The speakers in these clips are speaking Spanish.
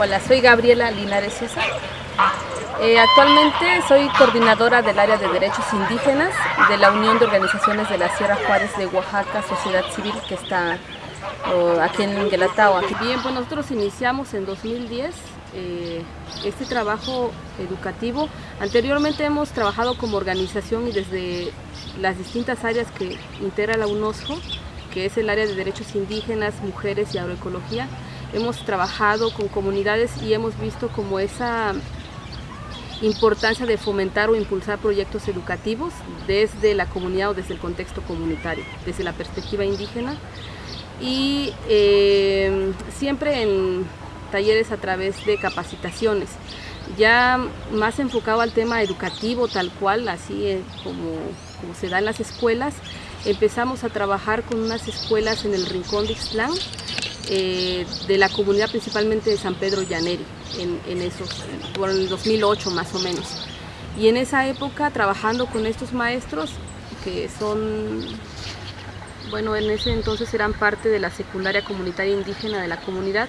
Hola, soy Gabriela Linares César. Eh, actualmente soy coordinadora del área de derechos indígenas de la Unión de Organizaciones de la Sierra Juárez de Oaxaca, Sociedad Civil, que está aquí en Guelatao. Bien, pues nosotros iniciamos en 2010 eh, este trabajo educativo. Anteriormente hemos trabajado como organización y desde las distintas áreas que integra la UNOSCO, que es el área de derechos indígenas, mujeres y agroecología, hemos trabajado con comunidades y hemos visto como esa importancia de fomentar o impulsar proyectos educativos desde la comunidad o desde el contexto comunitario, desde la perspectiva indígena. Y eh, siempre en talleres a través de capacitaciones, ya más enfocado al tema educativo tal cual, así eh, como, como se da en las escuelas, empezamos a trabajar con unas escuelas en el Rincón de Ixtlán, eh, de la comunidad principalmente de San Pedro Llaneri, en, en esos, por el 2008 más o menos. Y en esa época trabajando con estos maestros que son, bueno, en ese entonces eran parte de la secundaria comunitaria indígena de la comunidad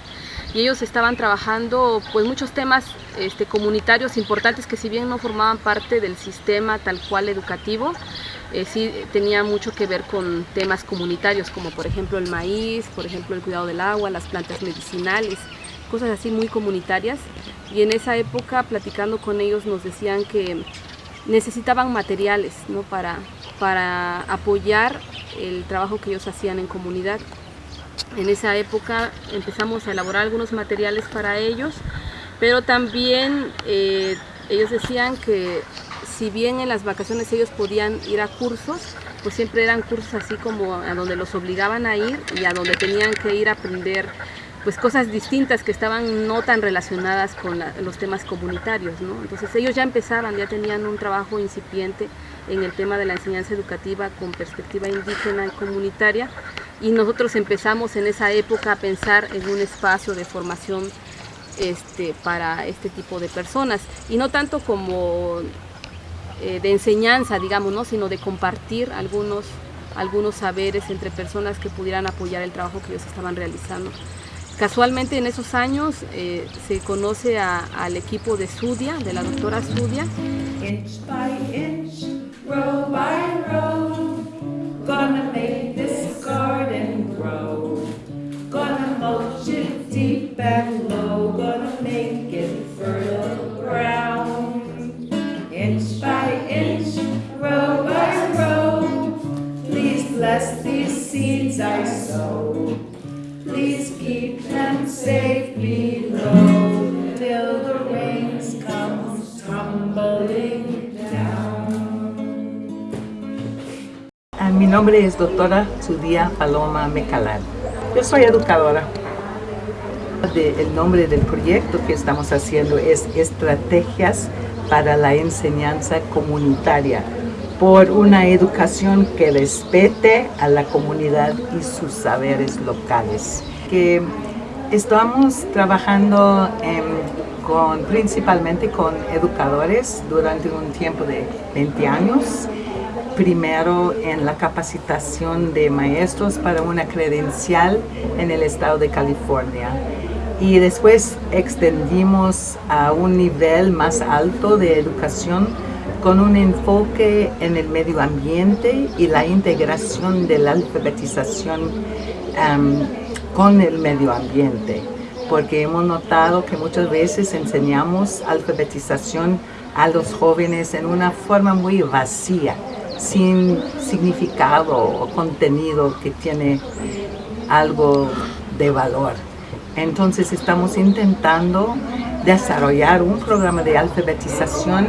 y ellos estaban trabajando pues muchos temas este, comunitarios importantes que si bien no formaban parte del sistema tal cual educativo, eh, sí tenía mucho que ver con temas comunitarios como por ejemplo el maíz, por ejemplo el cuidado del agua, las plantas medicinales, cosas así muy comunitarias y en esa época platicando con ellos nos decían que necesitaban materiales ¿no? para, para apoyar el trabajo que ellos hacían en comunidad. En esa época empezamos a elaborar algunos materiales para ellos, pero también eh, ellos decían que si bien en las vacaciones ellos podían ir a cursos, pues siempre eran cursos así como a donde los obligaban a ir y a donde tenían que ir a aprender pues cosas distintas que estaban no tan relacionadas con los temas comunitarios, ¿no? Entonces ellos ya empezaban, ya tenían un trabajo incipiente en el tema de la enseñanza educativa con perspectiva indígena y comunitaria y nosotros empezamos en esa época a pensar en un espacio de formación este, para este tipo de personas y no tanto como eh, de enseñanza, digamos, ¿no? sino de compartir algunos, algunos saberes entre personas que pudieran apoyar el trabajo que ellos estaban realizando. Casualmente en esos años eh, se conoce a, al equipo de Sudia, de la doctora Sudia. Es doctora Sudia Paloma Mecalán. Yo soy educadora. El nombre del proyecto que estamos haciendo es Estrategias para la Enseñanza Comunitaria por una educación que respete a la comunidad y sus saberes locales. Que estamos trabajando em, con, principalmente con educadores durante un tiempo de 20 años primero en la capacitación de maestros para una credencial en el estado de California. Y después extendimos a un nivel más alto de educación con un enfoque en el medio ambiente y la integración de la alfabetización con el medio ambiente. Porque hemos notado que muchas veces enseñamos alfabetización a los jóvenes en una forma muy vacía, sin significado o contenido que tiene algo de valor. Entonces estamos intentando desarrollar un programa de alfabetización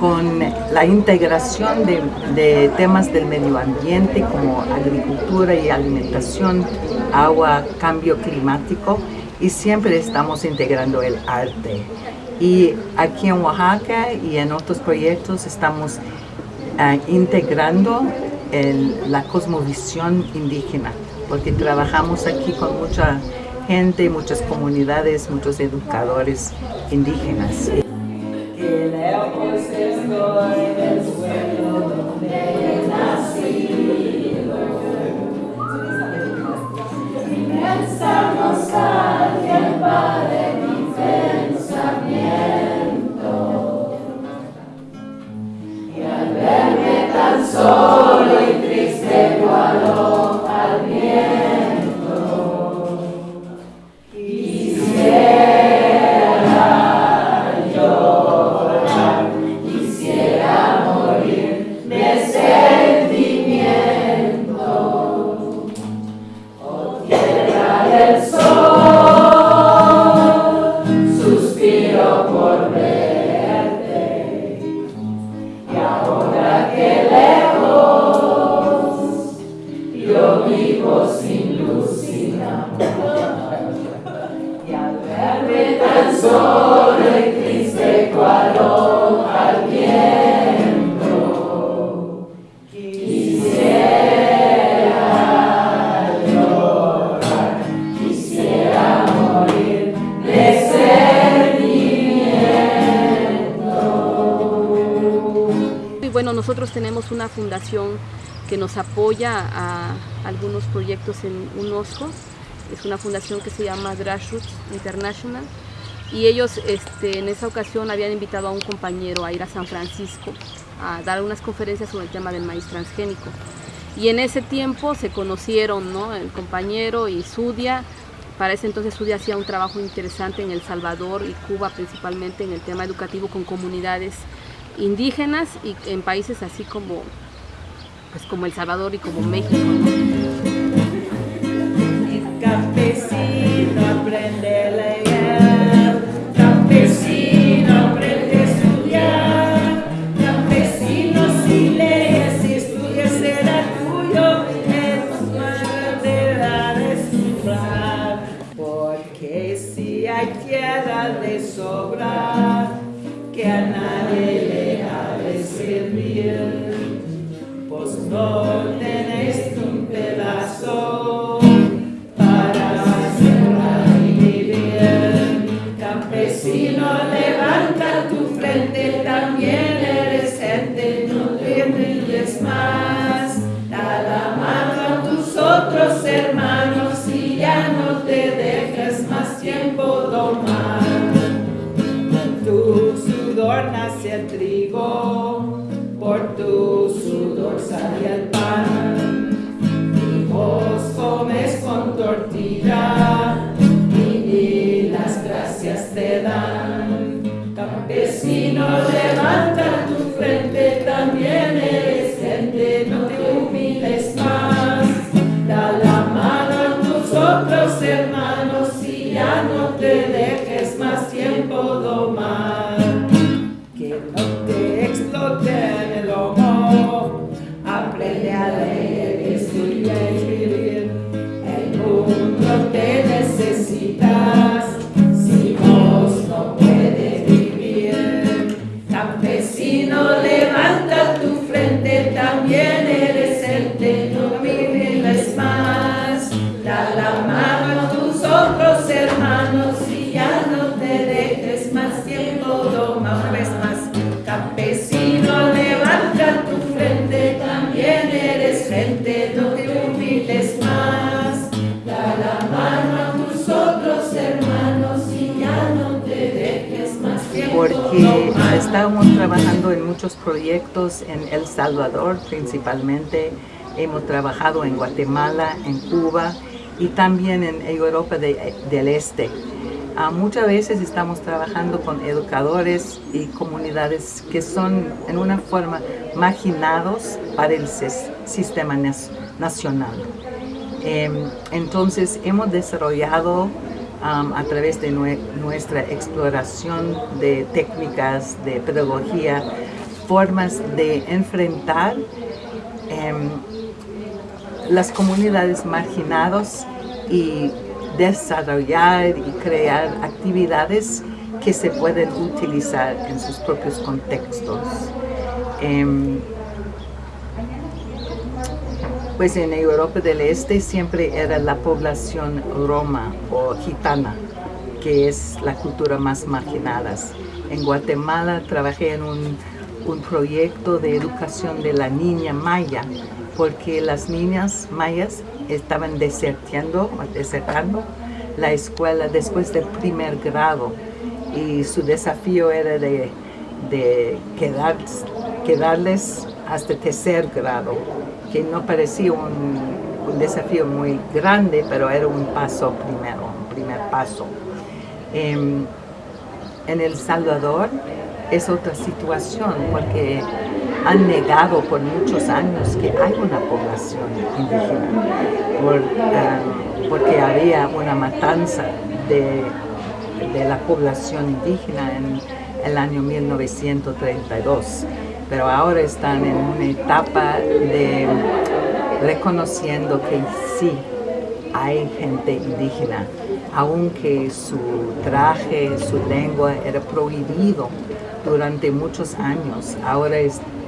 con la integración de, temas del medio ambiente como agricultura y alimentación, agua, cambio climático y siempre estamos integrando el arte. Y aquí en Oaxaca y en otros proyectos estamos uh, integrando la cosmovisión indígena, porque trabajamos aquí con mucha gente, muchas comunidades, muchos educadores indígenas. Nosotros tenemos una fundación que nos apoya a algunos proyectos en UNOSCO. Es una fundación que se llama Grassroots International. Y ellos este, en esa ocasión habían invitado a un compañero a ir a San Francisco a dar unas conferencias sobre el tema del maíz transgénico. Y en ese tiempo se conocieron, ¿no? El compañero y Sudia. Para ese entonces Sudia hacía un trabajo interesante en El Salvador y Cuba, principalmente en el tema educativo con comunidades indígenas y en países así como, pues como El Salvador y como México. El campesino aprende a leer, campesino aprende a estudiar, campesino si lees y estudias será tuyo, es manera de sufrar, porque si hay tierra de sobra, que a nadie le ha de servir, pues no tenéis un pedazo Campesino, tiempo porque domar. estábamos trabajando en muchos proyectos en El Salvador principalmente, hemos trabajado en Guatemala, en Cuba y también en Europa de- del Este. Ah, muchas veces estamos trabajando con educadores y comunidades que son en una forma marginados para el sis- sistema nacional. Em, entonces hemos desarrollado a través de nue- nuestra exploración de técnicas de pedagogía formas de enfrentar em, las comunidades marginadas y desarrollar y crear actividades que se pueden utilizar en sus propios contextos. Em, pues en Europa del Este siempre era la población roma o gitana, que es la cultura más marginada. En Guatemala trabajé en un, un proyecto de educación de la niña maya, porque las niñas mayas estaban desertando, desertando la escuela después del primer grado y su desafío era de, quedar, quedarles hasta tercer grado, que no parecía un, desafío muy grande, pero era un paso primero, un primer paso. Em, en El Salvador es otra situación porque han negado por muchos años que hay una población indígena, em, porque había una matanza de de la población indígena en el año 1932, pero ahora están en una etapa de reconociendo que sí hay gente indígena, aunque su traje, su lengua era prohibido durante muchos años, ahora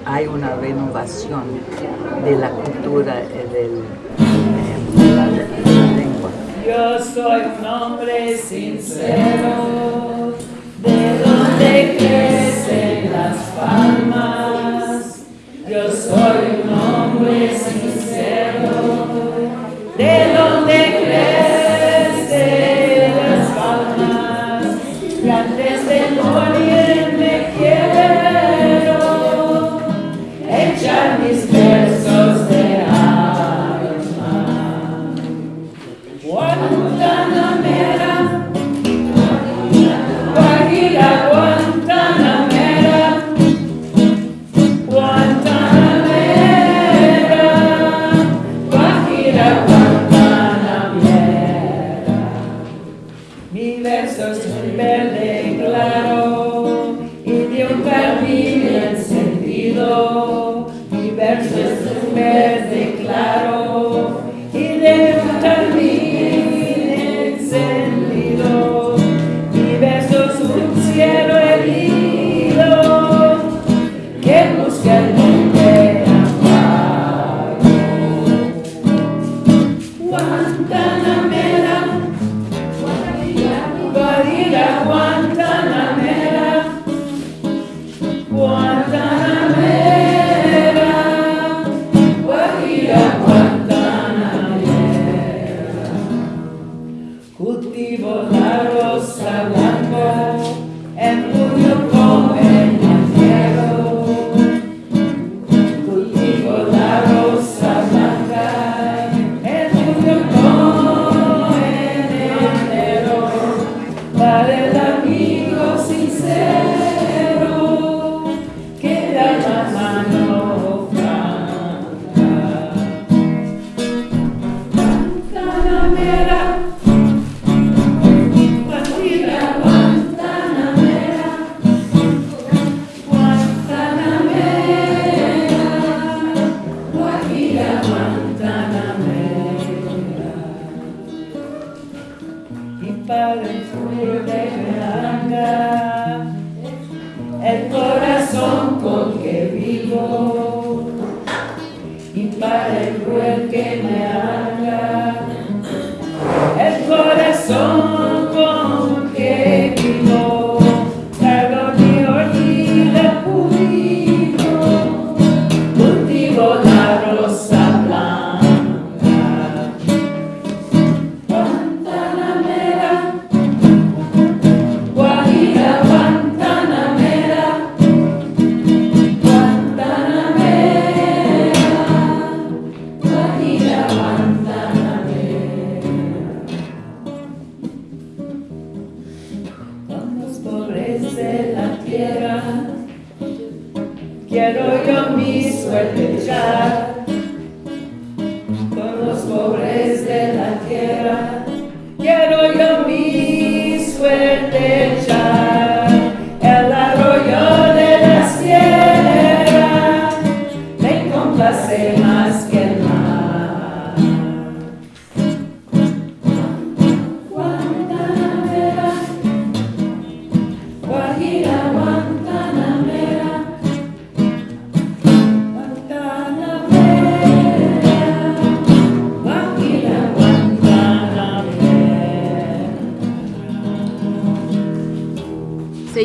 hay una renovación de la cultura del, de la lengua. Yo soy un hombre sincero, de donde crecen las palmas. Yo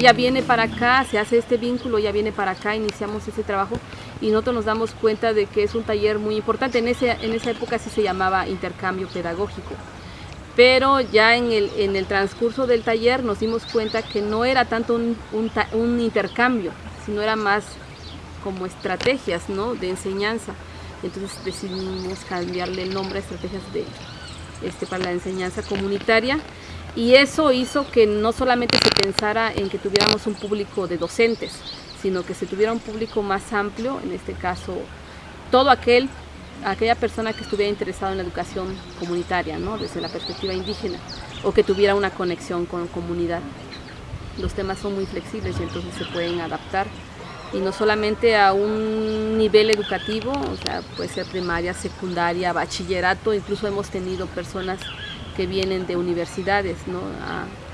ella viene para acá, se hace este vínculo, ella viene para acá, iniciamos ese trabajo y nosotros nos damos cuenta de que es un taller muy importante. En, ese, en esa época sí se llamaba intercambio pedagógico. Pero ya en el, en el transcurso del taller nos dimos cuenta que no era tanto un, un, un intercambio, sino era más como estrategias ¿no? de enseñanza. Entonces decidimos cambiarle el nombre a estrategias de, este, para la enseñanza comunitaria y eso hizo que no solamente se pensara en que tuviéramos un público de docentes, sino que se tuviera un público más amplio, en este caso todo aquel, aquella persona que estuviera interesada en la educación comunitaria, ¿no? desde la perspectiva indígena, o que tuviera una conexión con comunidad. Los temas son muy flexibles y entonces se pueden adaptar y no solamente a un nivel educativo, o sea, puede ser primaria, secundaria, bachillerato, incluso hemos tenido personas que vienen de universidades ¿no?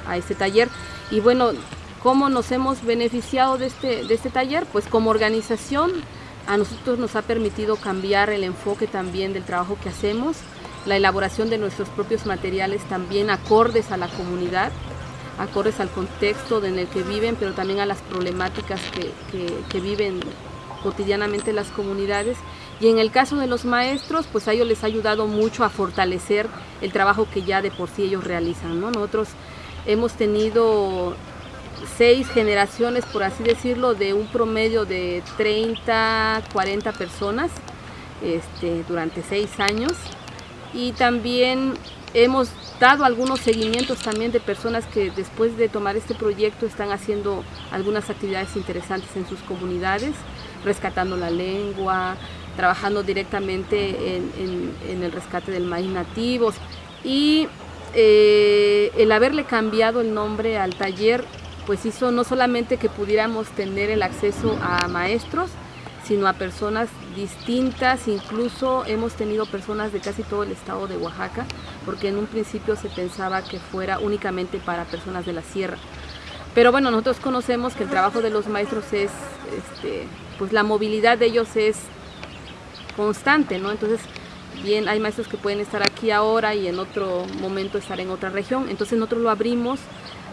a, este taller. Y bueno, ¿cómo nos hemos beneficiado de este, de este taller? Pues como organización a nosotros nos ha permitido cambiar el enfoque también del trabajo que hacemos, la elaboración de nuestros propios materiales también acordes a la comunidad, acordes al contexto en el que viven, pero también a las problemáticas que, viven cotidianamente las comunidades. Y en el caso de los maestros, pues a ellos les ha ayudado mucho a fortalecer el trabajo que ya de por sí ellos realizan. ¿no? Nosotros hemos tenido seis generaciones, por así decirlo, de un promedio de 30, 40 personas este, durante seis años. Y también hemos dado algunos seguimientos también de personas que después de tomar este proyecto están haciendo algunas actividades interesantes en sus comunidades, rescatando la lengua, trabajando directamente en, el rescate del maíz nativos y eh, el haberle cambiado el nombre al taller pues hizo no solamente que pudiéramos tener el acceso a maestros, sino a personas distintas, incluso hemos tenido personas de casi todo el estado de Oaxaca, porque en un principio se pensaba que fuera únicamente para personas de la sierra. Pero bueno, nosotros conocemos que el trabajo de los maestros es, este, pues la movilidad de ellos es constante, ¿no? Entonces, bien, hay maestros que pueden estar aquí ahora y en otro momento estar en otra región, entonces nosotros lo abrimos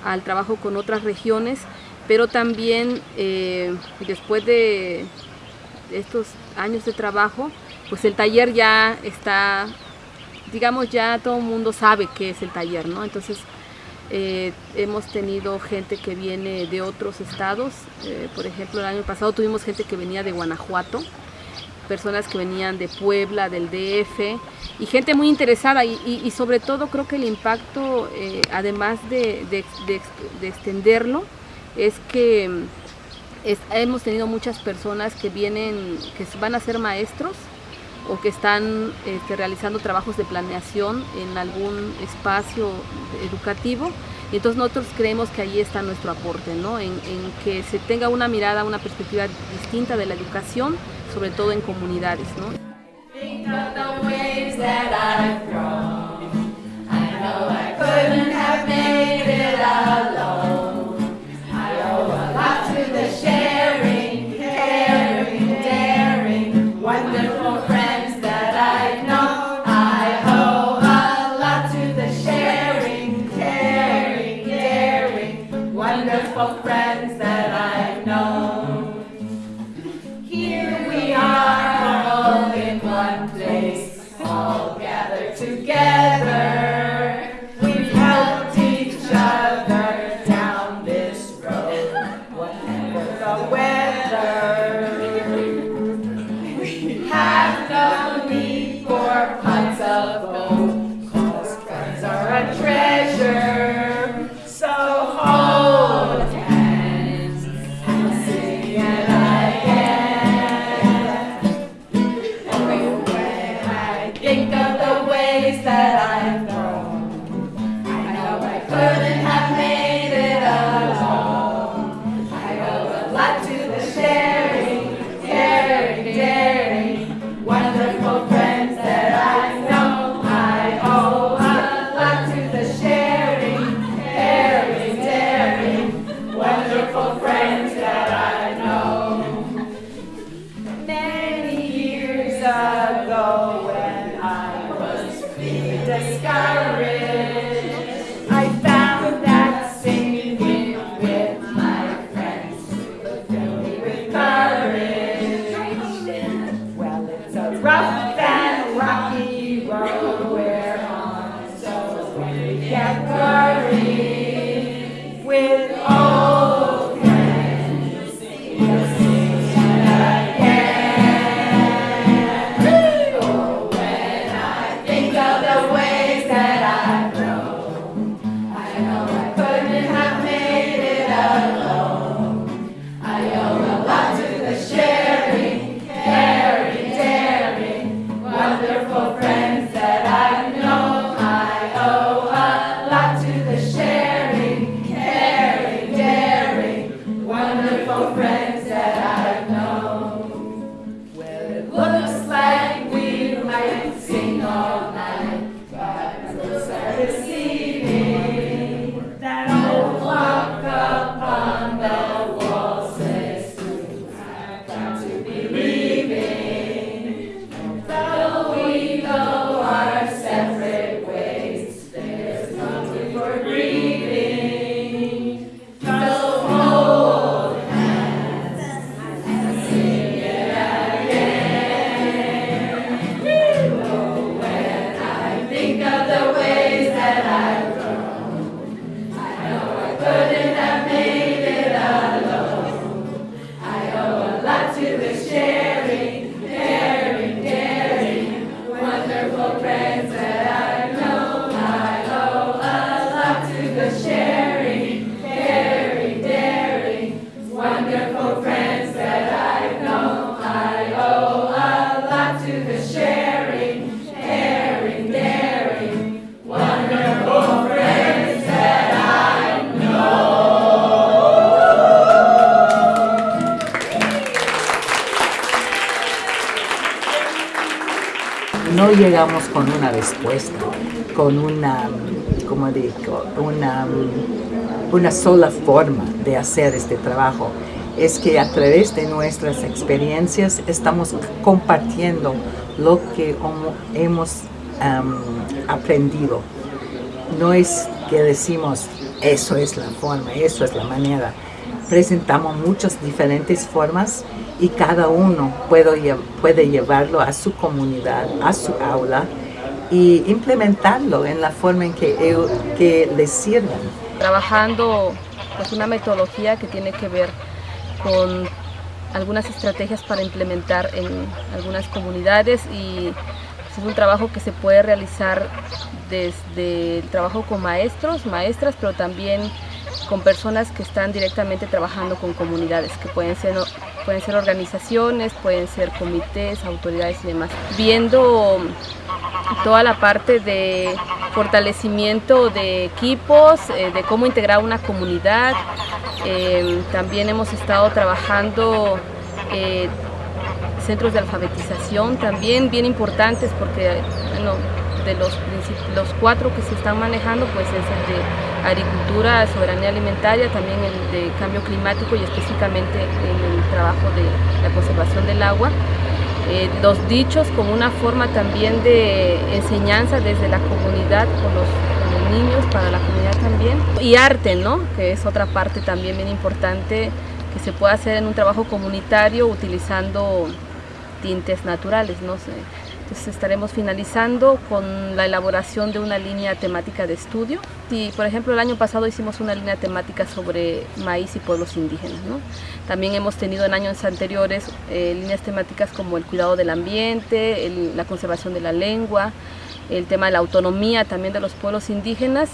al trabajo con otras regiones, pero también eh, después de estos años de trabajo, pues el taller ya está, digamos, ya todo el mundo sabe qué es el taller, ¿no? Entonces, eh, hemos tenido gente que viene de otros estados, eh, por ejemplo, el año pasado tuvimos gente que venía de Guanajuato, personas que venían de Puebla, del DF, y gente muy interesada, y, sobre todo creo que el impacto, eh, además de, de, de, de extenderlo, es que es, hemos tenido muchas personas que vienen, que van a ser maestros o que están este, realizando trabajos de planeación en algún espacio educativo. Y entonces nosotros creemos que ahí está nuestro aporte, ¿no? en, que se tenga una mirada, una perspectiva distinta de la educación, sobre todo en comunidades. ¿no? A treasure. Llegamos con una respuesta, con una, como digo, una, una sola forma de hacer este trabajo. Es que a través de nuestras experiencias estamos compartiendo lo que hemos aprendido. No es que decimos, eso es la forma, eso es la manera. Presentamos muchas diferentes formas y cada uno puede, puede llevarlo a su comunidad, a su aula y implementarlo en la forma en que, que les sirvan. Trabajando pues una metodología que tiene que ver con algunas estrategias para implementar en algunas comunidades y es un trabajo que se puede realizar desde el trabajo con maestros, maestras, pero también con personas que están directamente trabajando con comunidades, que pueden ser, pueden ser organizaciones, pueden ser comités, autoridades y demás. Viendo toda la parte de fortalecimiento de equipos, eh, de cómo integrar una comunidad. Eh, también hemos estado trabajando eh, centros de alfabetización también bien importantes porque bueno, de los, los cuatro que se están manejando pues es el de agricultura, soberanía alimentaria, también el de cambio climático y específicamente en el trabajo de la conservación del agua. Eh, los dichos como una forma también de enseñanza desde la comunidad con los, con los niños, para la comunidad también. Y arte, ¿no? que es otra parte también bien importante que se puede hacer en un trabajo comunitario utilizando tintes naturales. ¿no? Entonces estaremos finalizando con la elaboración de una línea temática de estudio. Y, por ejemplo, el año pasado hicimos una línea temática sobre maíz y pueblos indígenas. También hemos tenido en años anteriores eh, líneas temáticas como el cuidado del ambiente, la conservación de la lengua, el tema de la autonomía también de los pueblos indígenas.